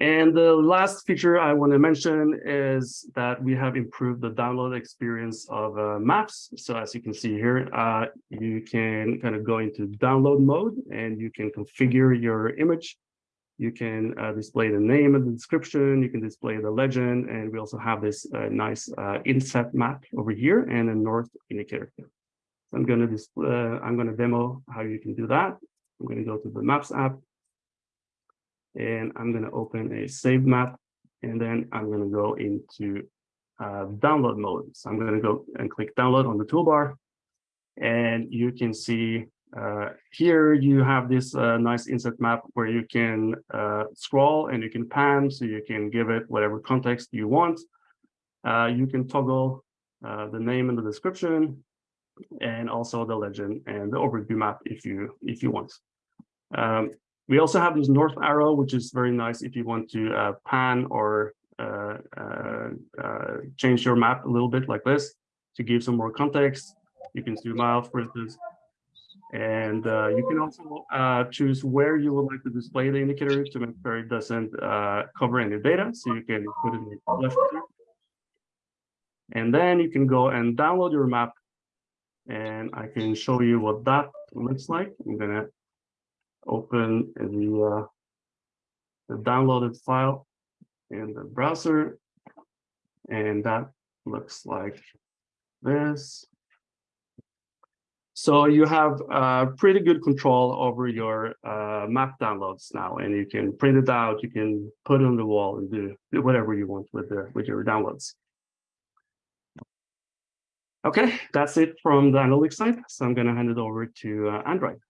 And the last feature I want to mention is that we have improved the download experience of uh, maps. So as you can see here, uh, you can kind of go into download mode and you can configure your image. You can uh, display the name and the description. You can display the legend. And we also have this uh, nice uh, inset map over here and a north indicator. So I'm going to display, uh, I'm going to demo how you can do that. I'm going to go to the Maps app and I'm going to open a save map and then I'm going to go into uh, download mode. So I'm going to go and click download on the toolbar and you can see uh, here you have this uh, nice inset map where you can uh, scroll and you can pan so you can give it whatever context you want. Uh, you can toggle uh, the name and the description and also the legend and the overview map if you if you want. Um, we also have this north arrow, which is very nice if you want to uh, pan or uh, uh, uh, change your map a little bit like this to give some more context. You can zoom out, for instance. And uh, you can also uh, choose where you would like to display the indicator to make sure it doesn't cover any data. So you can put it in the left. And then you can go and download your map. And I can show you what that looks like. I'm gonna open the, uh, the downloaded file in the browser. And that looks like this. So you have uh, pretty good control over your uh, map downloads now, and you can print it out, you can put it on the wall and do, whatever you want with, the, with your downloads. Okay, that's it from the analytics side. So I'm going to hand it over to uh, Android.